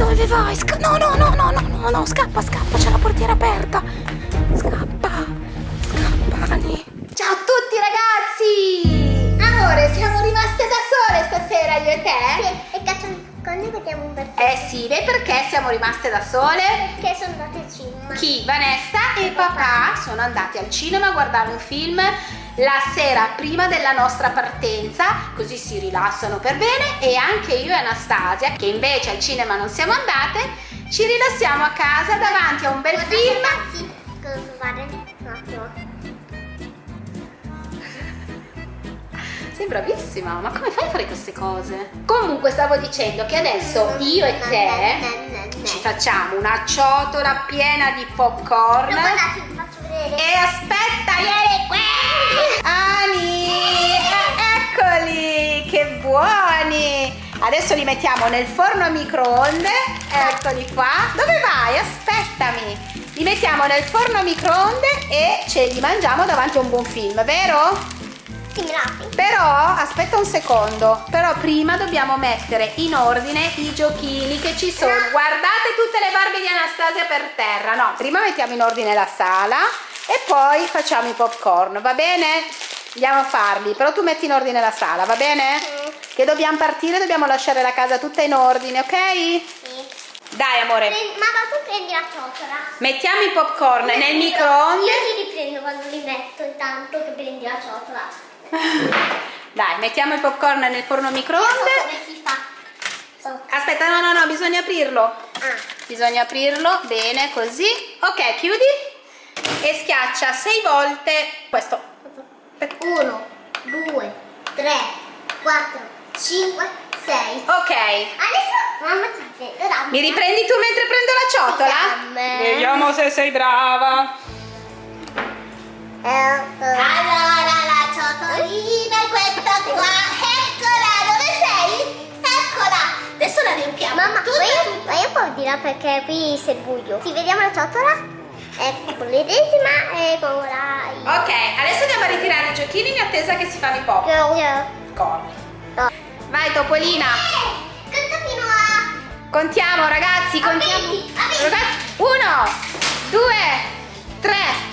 Dove vai? Sca no, no, no, no, no, no, no, scappa, scappa, c'è la portiera aperta. Scappa, scappa, Ani. Ciao a tutti ragazzi! Amore, siamo rimaste da sole stasera io e te? Sì, e cacciamo secondi vediamo un bel film. Eh sì, beh perché siamo rimaste da sole? Che sono andate al cinema. Chi? Vanessa e papà sono andati al cinema a guardare un film la sera prima della nostra partenza, così si rilassano per bene e anche io e Anastasia, che invece al cinema non siamo andate, ci rilassiamo a casa davanti a un bel film. Sei bravissima, ma come fai a fare queste cose? Comunque stavo dicendo che adesso io e te ci facciamo una ciotola piena di popcorn. E aspetta, vieni qui! Ani, eccoli, che buoni! Adesso li mettiamo nel forno a microonde, eccoli qua. Dove vai? Aspettami. Li mettiamo nel forno a microonde e ce li mangiamo davanti a un buon film, vero? Similati. Però, aspetta un secondo, però prima dobbiamo mettere in ordine i giochini che ci sono. Guardate tutte le Barbie di Anastasia per terra. No, prima mettiamo in ordine la sala e poi facciamo i popcorn, va bene? Andiamo a farli, però tu metti in ordine la sala, va bene? Che dobbiamo partire, dobbiamo lasciare la casa tutta in ordine, ok? Sì. Dai amore, Mamma, tu prendi la ciotola. mettiamo i popcorn nel Io- microonde. Io li riprendo quando li metto, intanto che prendi la ciotola. Dai, mettiamo il popcorn nel forno microonde. come si fa. Aspetta, no, no, no, bisogna aprirlo. Ah. Bisogna aprirlo, bene, così. Ok, chiudi e schiaccia sei volte questo. Uno, due, tre, quattro, cinque, sei. Ok, Adesso mamma ti mi riprendi tu mentre prendo la ciotola? Vediamo se sei brava. Allora la ciotolina è questa qua. Eccola, dove sei? Eccola. Adesso la riempiamo. Mamma, ma io, ma io un po' di là perché qui c'è il buio. Sì, vediamo la ciotola. Ecco, l'ennesima e con la... Ok, adesso andiamo a ritirare i giochini in attesa che si fanno i pop. No. Vai Topolina, Conta fino a... contiamo ragazzi, contiamo. Ragazzi, uno, due, tre,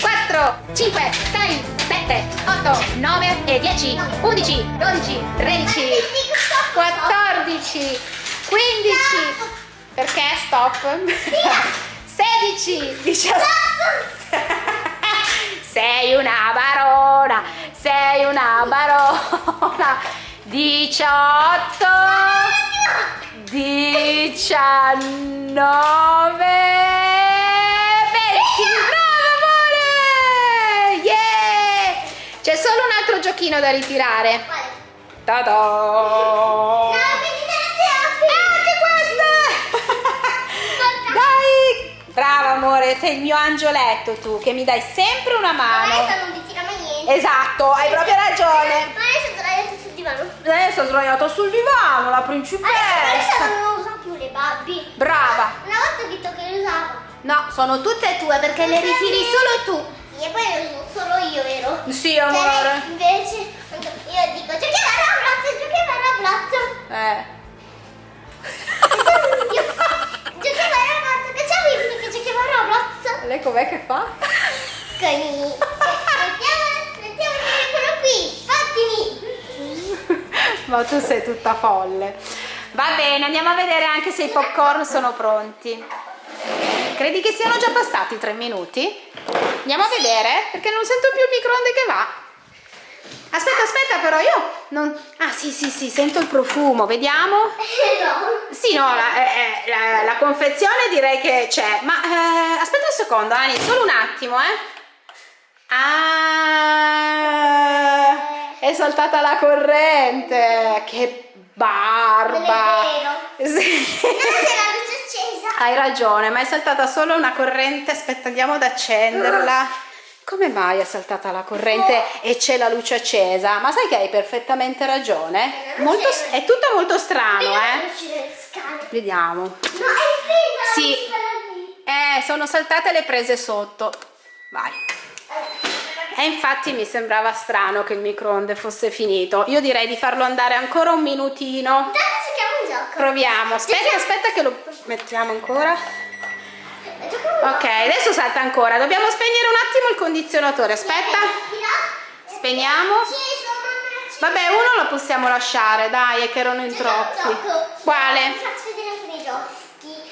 quattro, cinque, sei, sette, otto, nove e dieci, undici, dodici, tredici, 14, 15, perché? Stop? 16, 17. Sei una barona, sei una barona. 18, 19, 20. Bravo amore! Yeah! C'è solo un altro giochino da ritirare. Ta-da! No, vedi anche questa! Dai! Brava amore, sei il mio angioletto tu, che mi dai sempre una mano. Adesso non ti tira mai niente. Esatto, hai proprio ragione. Ma adesso sdraiato sul divano. Adesso sdraiato sul divano, la Adesso principessa. non usa più le Barbie. Brava. Una volta ho detto che le usava. No, sono tutte tue perché le ritiri solo tu. Sì, e poi le uso solo io, vero? Sì, Cioè, amore. invece, io dico, giochiamo a Roblox, giochiamo a Roblox. Eh. Lei com'è che fa? Con i... Mettiamo, telefono qui, fattimi. Ma tu sei tutta folle. Va bene, andiamo a vedere anche se i popcorn sono pronti. Credi che siano già passati tre minuti? Andiamo a vedere, perché non sento più il microonde che va. Aspetta, aspetta, però io non... Ah, sì, sì, sì, sento il profumo, vediamo. no. Sì, no, la, eh, eh, la- la confezione direi che c'è, ma eh, aspetta un secondo, Ani, solo un attimo, eh. Ah, è saltata la corrente, che barba. Sì. No. Hai ragione, ma è saltata solo una corrente, aspetta, andiamo ad accenderla. Come mai è saltata la corrente e c'è la luce accesa? Ma sai che hai perfettamente ragione? Molto, è tutto molto strano, eh? Vediamo. No, è prima Sì. Eh, sono saltate le prese sotto. Vai. E infatti mi sembrava strano che il microonde fosse finito. Io direi di farlo andare ancora un minutino. Intanto cerchiamo un gioco. Proviamo. Aspetta, aspetta che lo mettiamo ancora. Ok, adesso salta ancora. Dobbiamo spegnere un attimo il condizionatore. Aspetta. Spegniamo. Vabbè, uno lo possiamo lasciare, dai, è che erano in troppi. Quale? Faccio vedere alcuni giochi.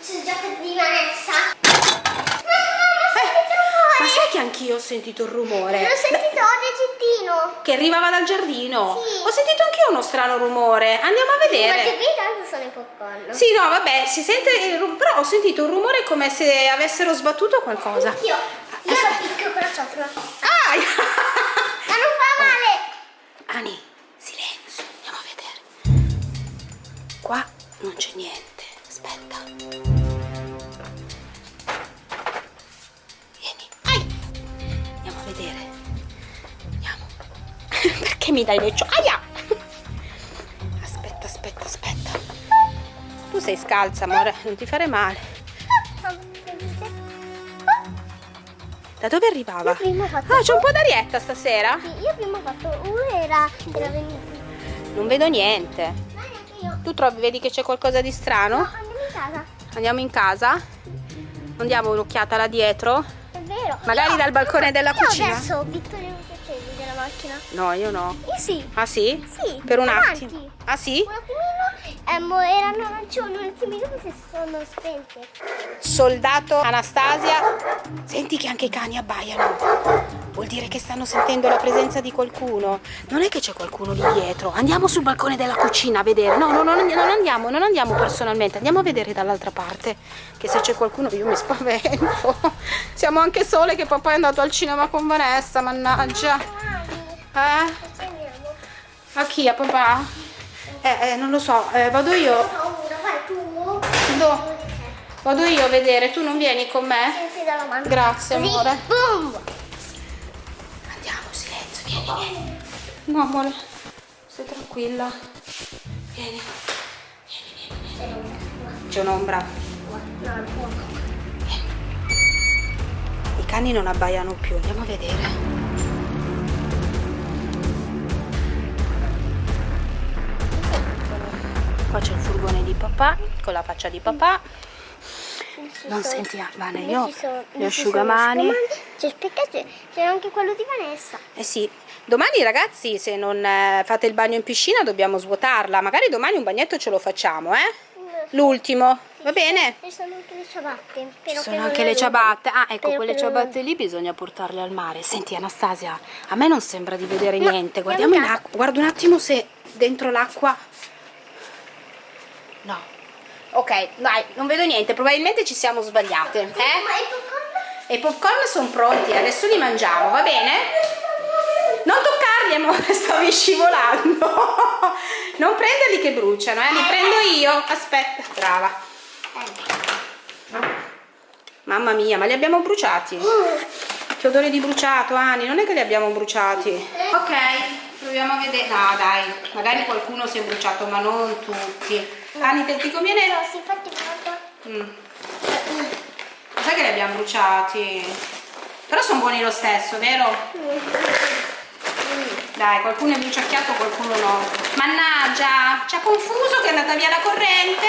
Sul gioco di Vanessa. Ma che anch'io ho sentito il rumore? L'ho sentito oggi Gittino. Che arrivava dal giardino. Sì. Ho sentito anch'io uno strano rumore. Andiamo a Ma che vedere. qui tanto sono i popcorn. Sì, no, vabbè, si sente però ho sentito un rumore come se avessero sbattuto qualcosa. Io, io lo picchio con la ciotola. Ah! Ma non fa male. Ani, silenzio, andiamo a vedere. Qua non c'è niente. Aspetta. Vedere. Andiamo. Perché mi dai le cio... Aia! Aspetta, aspetta, aspetta. Tu sei scalza, amore, non ti fare male. Da dove arrivava? Ah, c'è un po' d'arietta stasera? Sì, io prima ho fatto uno era, era venuto. Non vedo niente. Tu trovi, vedi che c'è qualcosa di strano? No, andiamo in casa. Andiamo in casa? Non diamo un'occhiata là dietro? Magari Io- dal balcone della io cucina? adesso Vittorio accendi della macchina. No, io no. Io sì. Ah sì? Sì, Per un avanti. attimo. Ah sì? Un attimino ehm, erano arancioni, un attimino si sono spente. Soldato Anastasia. Senti che anche i cani abbaiano. Vuol dire che stanno sentendo la presenza di qualcuno. Non è che c'è qualcuno lì dietro. Andiamo sul balcone della cucina a vedere. No, no, no, non andiamo, non andiamo personalmente. Andiamo a vedere dall'altra parte. Che se c'è qualcuno io mi spavento. Siamo anche sole che papà è andato al cinema con Vanessa, mannaggia. Eh? A chi? A papà? Eh, eh, non lo so. Eh, vado io. Ho paura, vai tu. Do- Vado io a vedere. Tu non vieni con me? Grazie, amore. Vieni. No, amore, stai tranquilla. Vieni. Vieni, vieni, vieni. C'è un'ombra. I cani non abbaiano più, andiamo a vedere. Qua c'è il furgone di papà, con la faccia di papà. Non senti, ah, Vane, io sono- gli ci asciugamani. c'è anche quello di Vanessa. Eh sì, domani ragazzi se non eh, fate il bagno in piscina dobbiamo svuotarla, magari domani un bagnetto ce lo facciamo, eh? L'ultimo, va bene? Ci sono anche le ciabatte. Ci sono anche le ciabatte. Ah, ecco, quelle ciabatte lì bisogna portarle al mare. Senti Anastasia, a me non sembra di vedere No, niente. Guardiamo in acqua, guarda un attimo se dentro l'acqua... No. Ok, dai, non vedo niente, probabilmente ci siamo sbagliate, eh? E i popcorn sono pronti, adesso li mangiamo, va bene? Non toccarli, amore, stavi scivolando. Non prenderli che bruciano, eh? Li prendo io. Aspetta, brava. Mamma mia, ma li abbiamo bruciati? Che odore di bruciato, Ani, non è che li abbiamo bruciati. Ok, proviamo a vedere. No, dai, magari qualcuno si è bruciato, ma non tutti. Ani, te ti conviene? No, si infatti guarda. Mm. Sai che li abbiamo bruciati? Però sono buoni lo stesso, vero? Dai, qualcuno è bruciacchiato, qualcuno no. Mannaggia, ci ha confuso che è andata via la corrente.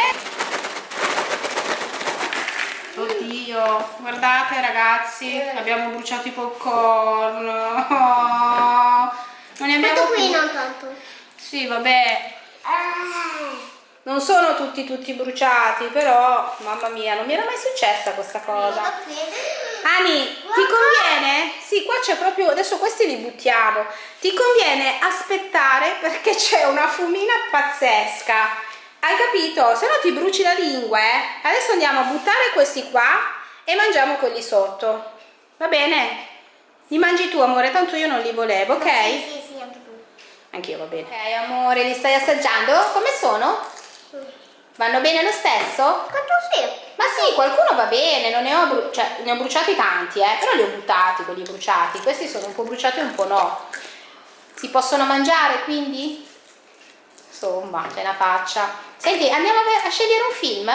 Oddio, guardate ragazzi, abbiamo bruciato i popcorn. Oh, non ne abbiamo Questo qui non tanto. Sì, vabbè, non sono tutti tutti bruciati, però mamma mia, non mi era mai successa questa cosa. Ani, ti conviene? Sì, qua c'è proprio, adesso questi li buttiamo. Ti conviene aspettare perché c'è una fumina pazzesca. Hai capito? Se no ti bruci la lingua, eh. Adesso andiamo a buttare questi qua e mangiamo quelli sotto. Va bene? Li mangi tu, amore, tanto io non li volevo, ok? Sì, sì, sì, anche tu. Anch'io va bene. Ok, amore, li stai assaggiando? Come sono? Vanno bene lo stesso? Quanto sì? Ma sì, qualcuno va bene, non ne ho, cioè, ne ho bruciati tanti, eh, però li ho buttati quelli bruciati. Questi sono un po' bruciati e un po' no. Si possono mangiare quindi? Insomma, c'è una faccia. Senti, andiamo a, a scegliere un film?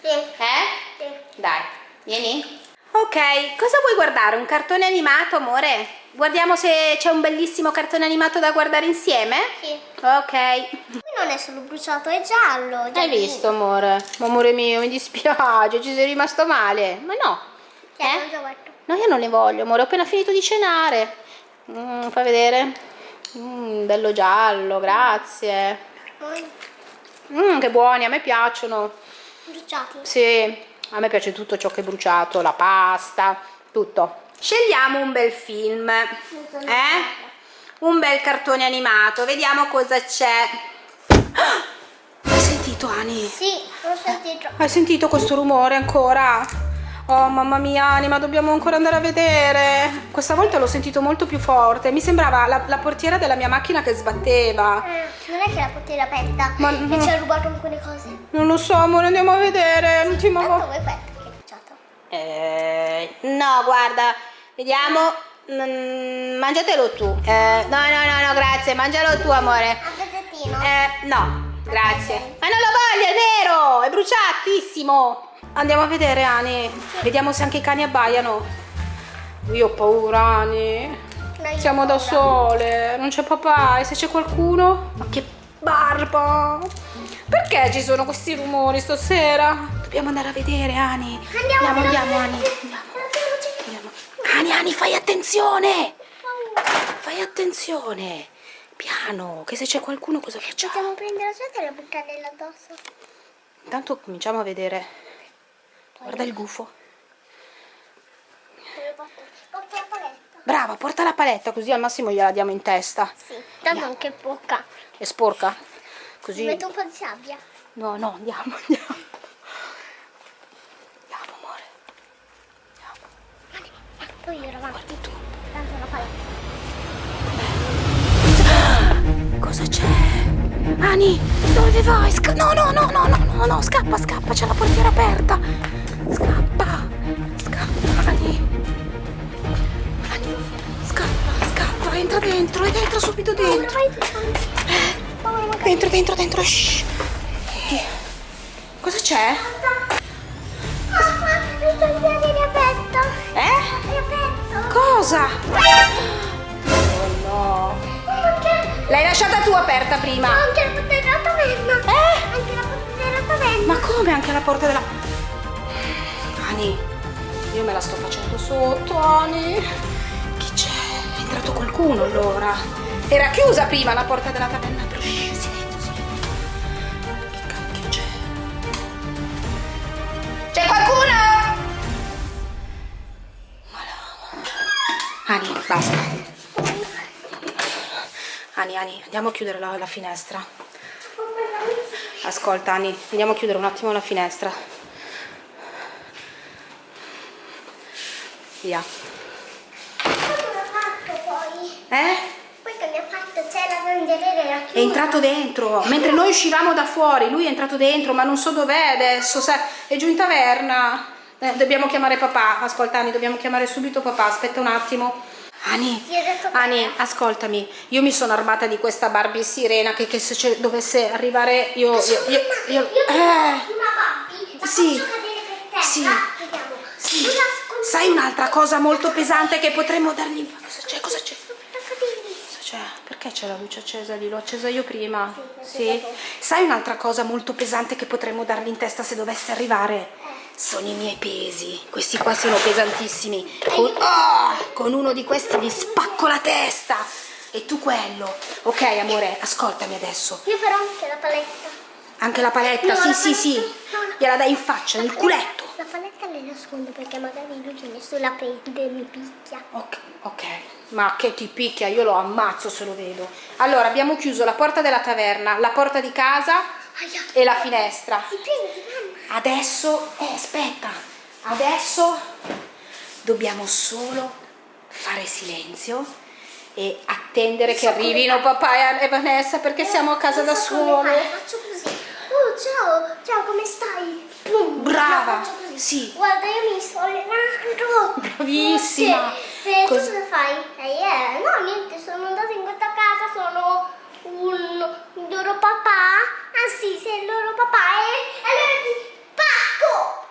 Sì. Eh? Sì. Dai, vieni. Ok, cosa vuoi guardare? Un cartone animato, amore? Guardiamo se c'è un bellissimo cartone animato da guardare insieme? Sì. Ok. Qui non è solo bruciato, è giallo. Hai giallino. visto, amore? Amore mio, mi dispiace, ci sei rimasto male. Ma no. Cioè, Eh? No, io non ne voglio, amore. Ho appena finito di cenare. Mm, fai vedere. Mm, bello giallo, grazie. Mm, che buoni, a me piacciono. bruciati. Sì, a me piace tutto ciò che è bruciato, la pasta, tutto. Scegliamo un bel film, eh? Un bel cartone animato, vediamo cosa c'è. Ah! Hai sentito, Ani? Sì, l'ho sentito. Hai sentito questo rumore ancora? Oh mamma mia Anima, dobbiamo ancora andare a vedere. Questa volta l'ho sentito molto più forte. Mi sembrava la, la portiera della mia macchina che sbatteva. Eh, non è che la portiera aperta Ma- e ci ha rubato alcune cose. Non lo so, amore, andiamo a vedere. L'ultima Tanto volta. Eh, no, guarda, vediamo. Mm, mangiatelo tu. Eh, no, no, no, no, grazie. Mangialo tu, amore. A pezzettino. Eh, no, grazie. Ma non lo voglio, è nero, è bruciatissimo. Andiamo a vedere, Ani. Vediamo se anche i cani abbaiano. Io ho paura, Ani. No, Siamo ho da paura. sole, non c'è papà. E se c'è qualcuno? Ma che barba! Perché ci sono questi rumori stasera? Dobbiamo andare a vedere, Ani. Andiamo, andiamo, veloce, Ani. Andiamo. Andiamo. Ani, Ani, fai attenzione! Fai attenzione! Piano, che se c'è qualcuno cosa facciamo? Possiamo prendere la seta e la buttarla addosso. Intanto cominciamo a vedere. Guarda il gufo. Brava, porta la paletta così al massimo gliela diamo in testa. Sì, tanto anche poca. È sporca? Così. metto un po' di sabbia. No, no, andiamo, andiamo. Andiamo, amore. Andiamo. Poi io avanti. Guardi tu. Tanto la paletta. Cosa c'è? Ani, dove vai? Sca- no, no, no, no, no, no, no, scappa, scappa, c'è la portiera aperta. Scappa, scappa, Ani. Ani, scappa, scappa, entra dentro, ed entra subito dentro. Dentro, dentro, dentro, shh. Cosa c'è? Papà, il Cosa? Oh no. Anche, L'hai lasciata tu aperta prima. anche la porta della taverna. Eh? Anche la porta della taverna. Ma come anche la porta della... Ani, io me la sto facendo sotto, Ani. Chi c'è? È entrato qualcuno allora. Era chiusa prima la porta della taverna. Ani, basta. Ani, Ani, andiamo a chiudere la, la finestra. Ascolta Ani, andiamo a chiudere un attimo la finestra. Via. Eh? Poi che mi ha fatto? C'è la chiusa. È entrato dentro. Mentre noi uscivamo da fuori, lui è entrato dentro, ma non so dov'è adesso. sa- È giù in taverna. Eh, dobbiamo chiamare papà. Ascolta Ani, dobbiamo chiamare subito papà. Aspetta un attimo. Ani, Ani, ascoltami. Io mi sono armata di questa Barbie sirena che, che se dovesse arrivare io... io, io, io- Io eh. una Sì. Sì. Sì. Sai un'altra cosa molto pesante che potremmo dargli... Cosa c'è? Cosa c'è? C'è? Perché c'è la luce accesa lì? L'ho accesa io prima. Sì, Sì. Sai un'altra cosa molto pesante che potremmo dargli in testa se dovesse arrivare? Sono i miei pesi. Questi qua sono pesantissimi. Con, Ah! con uno di questi gli spacco la testa. E tu quello. Ok, amore, ascoltami adesso. Io però anche la paletta. Anche la paletta, No, sì, la sì, paletta- sì. no, no. Gliela dai in faccia, nel culetto. La paletta le nascondo perché magari lui che nessuno la prende e mi picchia. Ok, ok, ma che ti picchia, io lo ammazzo se lo vedo. Allora, abbiamo chiuso la porta della taverna, la porta di casa Aia. e la finestra. Si mamma. Adesso, eh, aspetta, adesso dobbiamo solo fare silenzio e attendere che So come arrivino papà e Vanessa perché siamo a casa da so sole. Faccio così. Oh, ciao, ciao, come stai? Pum, Brava, così. sì. Guarda, io mi sto allenando. Bravissima. Sì. Eh, tu Cos- cosa fai? Eh, eh, no, niente, sono andata in questa casa, sono un, un loro papà. Ah sì, sei il loro papà e allora ti pacco.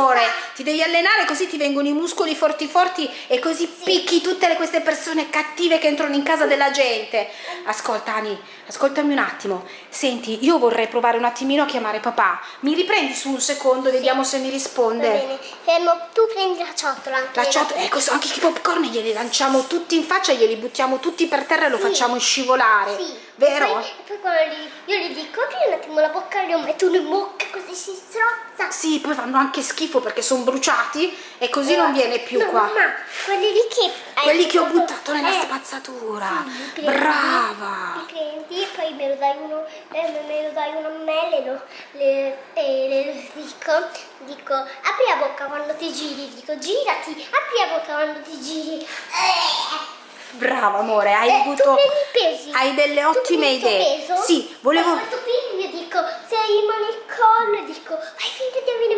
Amore, ti devi allenare così ti vengono i muscoli forti forti e così picchi tutte le- queste persone cattive che entrano in casa della gente. Ascolta Ani, ascoltami un attimo. Senti, io vorrei provare un attimino a chiamare papà. Mi riprendi su un secondo, vediamo se mi Va risponde. bene. Fermo, tu prendi la ciotola anche. La ciotola, ecco, anche i popcorn glieli lanciamo tutti in faccia, glieli buttiamo tutti per terra e lo Sì. facciamo scivolare. Sì. Vero? E poi, e poi io gli dico apri un attimo la bocca, glielo metto in bocca così si strozza. Sì, poi fanno anche schifo perché sono bruciati e così non viene più no, qua. Mamma, quelli lì che Quelli che ho buttato- nella eh, spazzatura. sì, Brava. Prendi e poi me lo dai uno, eh, me lo dai uno a me, le, lo- le, e le dico, dico, apri la bocca quando ti giri, dico girati, apri la bocca quando ti giri. Eh. Brava amore, hai Eh, avuto tu hai delle Tu ottime idee. peso, Sì, volevo tu io dico, se hai mano il collo, dico, fai finta di avere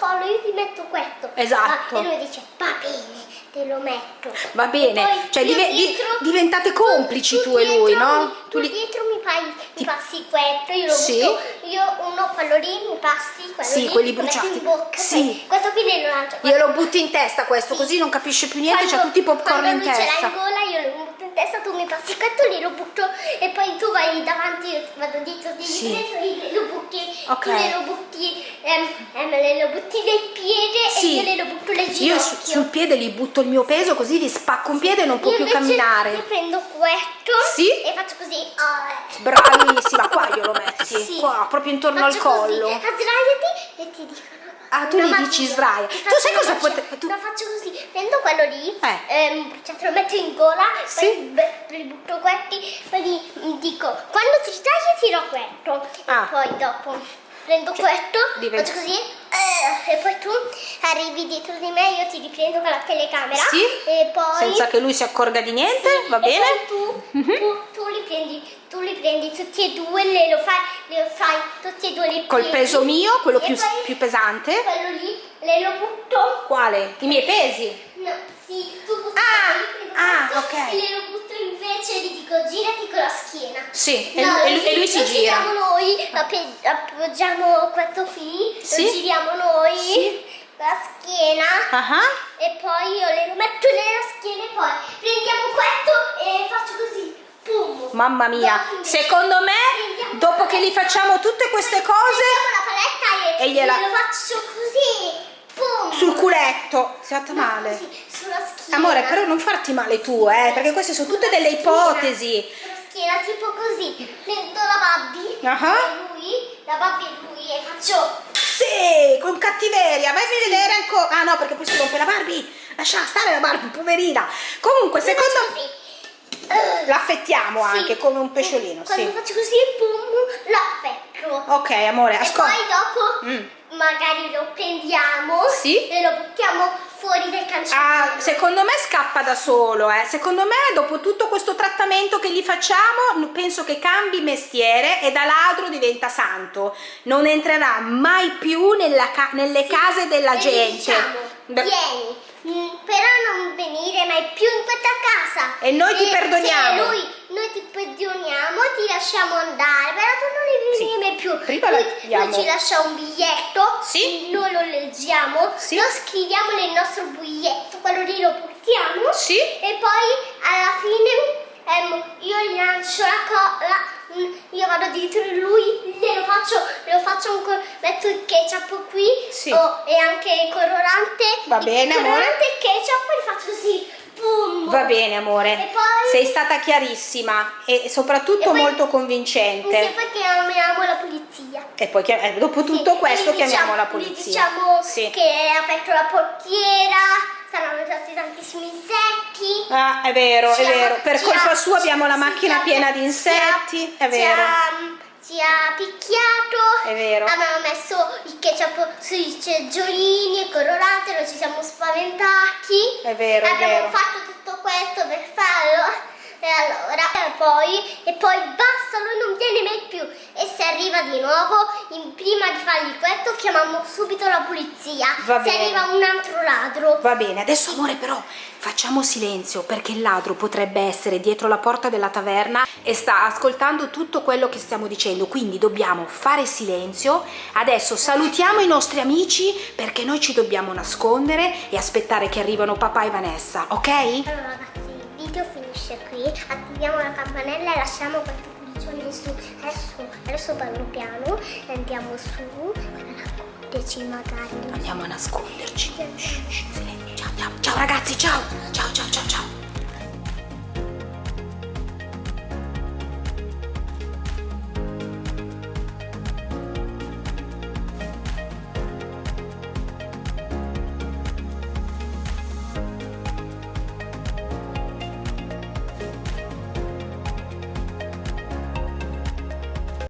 collo, io ti metto questo. Esatto. Ah, e lui dice, va bene, te lo metto. Va bene, E cioè io dive- di- dietro- diventate complici tu e dietro lui, mi- no? Tu, Tu li- dietro mi, fai, mi passi questo, io lo Sì. butto, io uno quello lì mi passi, quello Sì, lì, quelli lo bruciati. in bocca, Sì. questo qui lo lancio. glielo butti in testa questo, così non capisce più niente, c'ha tutti i popcorn quando in lui ce l'ha in testa. gola, io lo butto in testa, tu mi passi questo lì, lo butto e poi tu vai davanti, io vado dietro di Sì. lì, lo butti, Ok. tu le lo butti, ehm, ehm, le lo butti nel piede Sì. e io le lo butto nel Io ginocchio. su- sul piede gli butto il mio peso così gli spacco un piede e non può Io più camminare. Io prendo questo Sì. e faccio così. ah, Bravissima, qua glielo metti, Sì. qua, proprio intorno al Faccio così, collo. Sdraiati e ti dico. Ah, tu gli dici sdraia. Tu sai cosa magia. pote- tu- Lo faccio così, prendo quello lì, Eh. ehm, cioè te lo metto in gola, Sì. poi li butto questi, poi gli dico, quando ti sdrai tiro questo. Ah. E poi dopo prendo Cioè, questo, diventa- faccio così, eh, e poi tu arrivi dietro di me, io ti riprendo con la telecamera. Sì. E poi... Senza che lui si accorga di niente, va E bene? tu, Mhm. tu, tu li prendi, tu li prendi tutti e due, le lo fai, le fai tutti e due le Col piedi. peso mio, quello più, più pesante. Quello lì, le lo butto. Quale? I miei pesi? No, sì, tu butti Ah, ah, questo ok. E le lo butto invece e gli dico girati con la schiena. Sì, e, No, lui- e lui, e lui si lo gira. giriamo noi, appoggiamo questo qui, Sì. lo giriamo noi, Sì. con la schiena. Ah ah. E poi io le metto nella schiena e poi prendiamo questo e faccio così. Pum. Mamma mia, secondo me, dopo che gli facciamo tutte queste cose e, E gliela- glielo faccio così. Pum. sul culetto, si è fatta male. schiena. Amore, però non farti male tu, eh, perché queste sono tutte delle ipotesi. Schiena, tipo così. Prendo la Babby Ah. e lui, la Babby e lui e faccio... Sì, con cattiveria, vai a vedere ancora. Ah no, perché poi si rompe la Barbie. Lascia stare la Barbie, poverina. Comunque, secondo l'affettiamo sì. anche come un pesciolino, Quando sì. faccio così, pum, l'affetto. Ok, amore, E ascolta. poi dopo Mm. magari lo prendiamo Sì. e lo buttiamo fuori dal cancello. Ah, secondo me scappa da solo, eh. Secondo me, dopo tutto questo trattamento che gli facciamo, penso che cambi mestiere e da ladro diventa santo. Non entrerà mai più ca- nelle case della E gli gente. Diciamo, vieni, mm, però non venire mai più in questa casa. E noi ti perdoniamo. Se lui, noi ti perdoniamo, ti lasciamo andare, però tu non devi Sì. più. Prima lui, lui ci lascia un biglietto, Sì. noi lo leggiamo, Sì. lo scriviamo nel nostro biglietto, quello lì lo portiamo. Sì. E poi alla fine ehm, io gli lancio la colla, io vado dietro di lui, glielo faccio, lo faccio ancora, metto il ketchup qui Sì. oh, e anche il colorante. Va il bene, amore. colorante e il ketchup e faccio così. Va bene, amore. E poi- Sei stata chiarissima e soprattutto E poi- molto E convincente. poi chiamiamo la polizia. E poi eh, dopo tutto Sì, questo gli chiamiamo diciamo- la polizia. diciamo Sì. che è aperto la portiera, saranno stati tantissimi insetti. Ah, è vero, è vero. Per colpa sua abbiamo la macchina piena di insetti, è vero. Ci ha picchiato. È vero. Abbiamo messo il ketchup sui seggiolini e colorante, non ci siamo spaventati. È vero, è Abbiamo vero. fatto tutto questo per farlo. E allora, e poi, e poi basta, lui non viene mai più. E se arriva di nuovo, in- prima di fargli questo chiamiamo subito la polizia. Va Se bene. arriva un altro ladro. Va bene, adesso amore però facciamo silenzio perché il ladro potrebbe essere dietro la porta della taverna e sta ascoltando tutto quello che stiamo dicendo, quindi dobbiamo fare silenzio. Adesso salutiamo i nostri amici perché noi ci dobbiamo nascondere e aspettare che arrivano papà e Vanessa, ok? Allora video finisce qui. Attiviamo la campanella e lasciamo questo cucciolo in su. Adesso, adesso parlo piano e andiamo su. Nasconderci magari. Andiamo a nasconderci. Ciao, ciao, ciao ragazzi, ciao. Ciao, ciao, ciao, ciao.